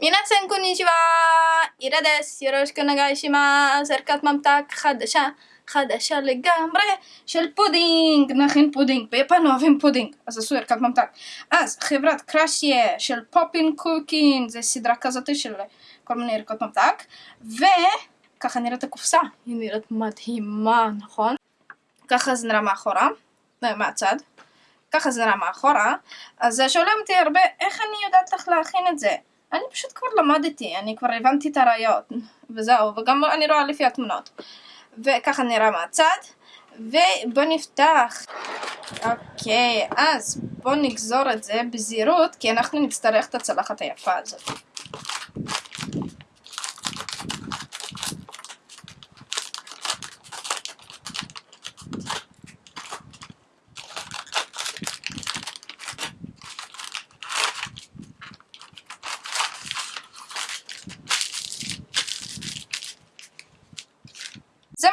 皆さんこんにちはイラですよろしくお願いしますערכת ממתק חדשה חדשה לגמרי של פודינג נכין פודינג ביפן אוהבים פודינג אז עשו ערכת ממתק אז חברת קראשיה של פופין קוקין זה סדרה כזאת של כל מיני ערכות ממתק וככה נראית הקופסה היא נראית מדהימה נכון? ככה זה נראה מאחורה מהצד ככה זה נראה מאחורה אז שואלים אותי הרבה איך אני יודעת איך להכין את זה אני פשוט כבר למדתי, אני כבר הבנתי את הראיות, וזהו, וגם אני רואה לפי התמונות. וככה נראה מהצד, ובוא נפתח. אוקיי, אז בוא נגזור את זה בזהירות, כי אנחנו נצטרך את הצלחת היפה הזאת.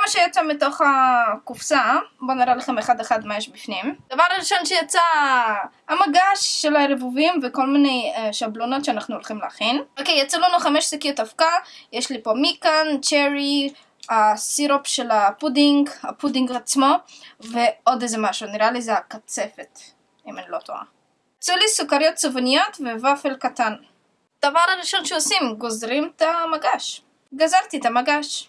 שיצא מתוך הקופסה, בואו נראה לכם אחד אחד מה יש בפנים. דבר ראשון שיצא המגש של הערבובים וכל מיני uh, שבלונות שאנחנו הולכים להכין. אוקיי, יצא לנו חמש שקיות אבקה, יש לי פה みかん, cherry, הסירופ של הפודינג, הפודינג עצמו, ועוד איזה משהו, נראה לי זה הקצפת, אם אני לא טועה. יצאו לי סוכריות צבעוניות וופל קטן. דבר הראשון שעושים, גוזרים את המגש. גזרתי את המגש.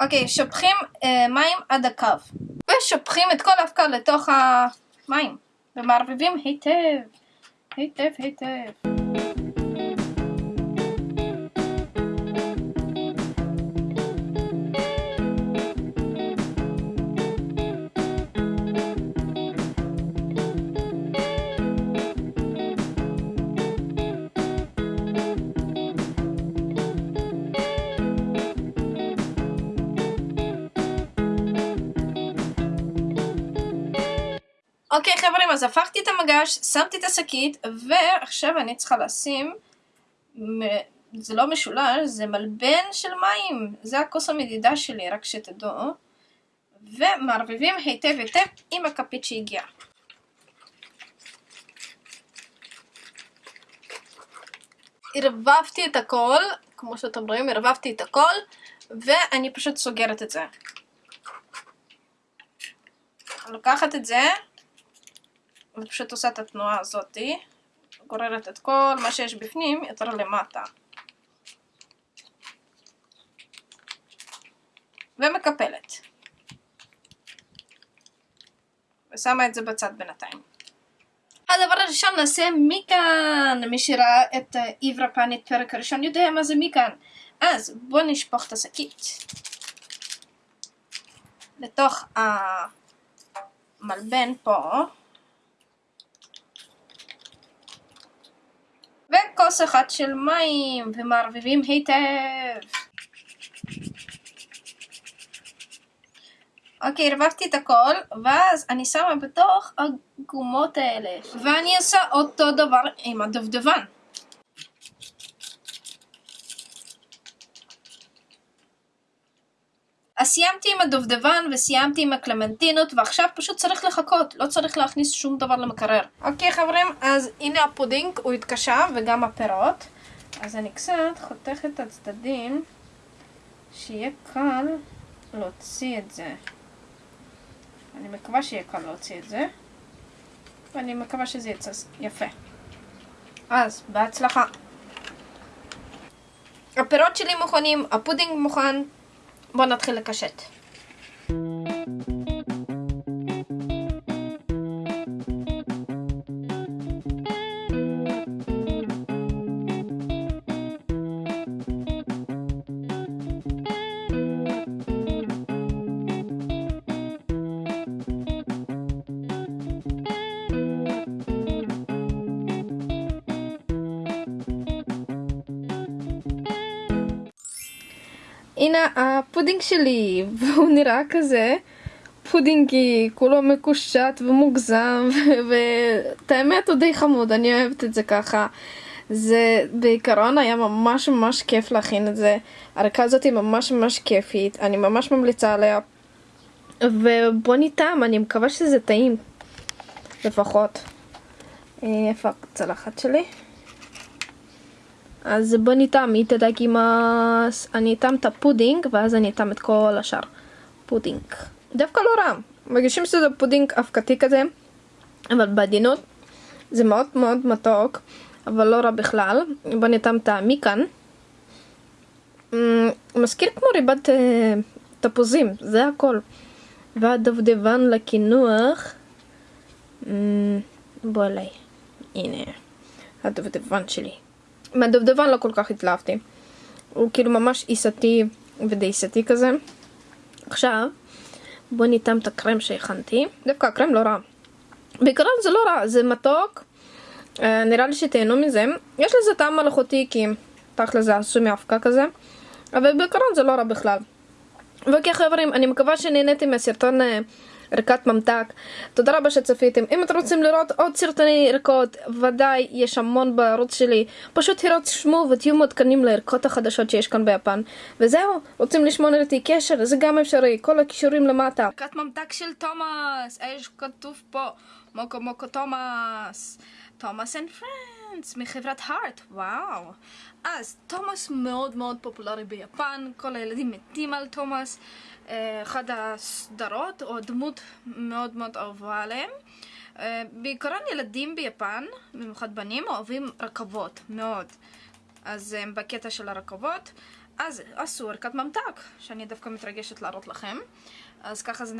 אוקיי, שופכים אה, מים עד הקו. ושופכים את כל האבקה לתוך המים. ומערבבים היטב. היטב היטב. אוקיי חברים, אז הפכתי את המגש, שמתי את השקית, ועכשיו אני צריכה לשים, זה לא משולש, זה מלבן של מים, זה הכוס המדידה שלי, רק שתדעו, ומערבבים היטב היטב עם הכפית שהגיעה. ערבבתי את הכל, כמו שאתם רואים, ערבבתי את הכל, ואני פשוט סוגרת את זה. לוקחת את זה, ופשוט עושה את התנועה הזאתי, גוררת את כל מה שיש בפנים יותר למטה. ומקפלת. ושמה את זה בצד בינתיים. הדבר הראשון נעשה מכאן, מי שראה את עברה פאנית פרק הראשון יודע מה זה מכאן. אז בואו נשפוך את השקית לתוך המלבן פה. וכוס אחת של מים, ומערבבים היטב. אוקיי, ערבבתי את הכל, ואז אני שמה בתוך הגומות האלה. ואני עושה אותו דבר עם הדובדבן. אז סיימתי עם הדובדבן וסיימתי עם הקלמנטינות ועכשיו פשוט צריך לחכות, לא צריך להכניס שום דבר למקרר. אוקיי חברים, אז הנה הפודינג, הוא התקשה וגם הפירות. אז אני קצת חותכת את הצדדים, שיהיה קל להוציא את זה. אני מקווה שיהיה קל להוציא את זה, ואני מקווה שזה יצא יפה. אז, בהצלחה. הפירות שלי מוכנים, הפודינג מוכן. Bon après la cachette. הנה הפודינג שלי, והוא נראה כזה פודינגי, כולו מקושט ומוגזם, ואת האמת הוא די חמוד, אני אוהבת את זה ככה. זה בעיקרון היה ממש ממש כיף להכין את זה. הערכה הזאת היא ממש ממש כיפית, אני ממש ממליצה עליה. ובוא נטעם, אני מקווה שזה טעים, לפחות. איפה הצלחת שלי? אז בוא ניתם, איתדקימאס. אני אטעם את הפודינג, ואז אני אטעם את כל השאר. פודינג. דווקא לא רע. מרגישים שזה פודינג אבקתי כזה, אבל בעדינות. זה מאוד מאוד מתוק, אבל לא רע בכלל. בוא נטעם את ה みかん. אמ, מזכיר כמו ריבת אה, תפוזים, זה הכל. והדובדבן לקינוח. אמ, בוא אליי. הנה, הדובדבן שלי. מהדובדבן לא כל כך התלהבתי. הוא כאילו ממש עיסתי ודייסתי כזה. עכשיו, בוא ניתן את הקרם שהכנתי. דווקא הקרם לא רע. בעיקרון זה לא רע, זה מתוק. אה, נראה לי שתהנו מזה. יש לזה טעם מלאכותי כי תכל'ס זה עשוי מאבקה כזה. אבל בעיקרון זה לא רע בכלל. ואוקיי חברים, אני מקווה שנהניתם מהסרטון אה, ערכת ממתק. תודה רבה שצפיתם. אם אתם רוצים לראות עוד סרטוני ערכות, ודאי יש המון בערוץ שלי. פשוט הירשמו ותהיו מעודכנים לערכות החדשות שיש כאן ביפן. וזהו, רוצים לשמור איתי קשר, זה גם אפשרי, כל הקישורים למטה. ערכת ממתק של תומאס, יש כתוב פה, もこもこ תומאס. Thomas and Friends מחברת Heart, וואו. אז תומאס מאוד מאוד פופולרי ביפן, כל הילדים מתים על תומאס. אה, אחת הסדרות או דמות מאוד מאוד אהובה עליהם. אה, בעיקרון ילדים ביפן, במיוחד בנים, אוהבים רכבות מאוד. אז הם בקטע של הרכבות. אז עשו ערכת ממתק, שאני דווקא מתרגשת להראות לכם. אז ככה זה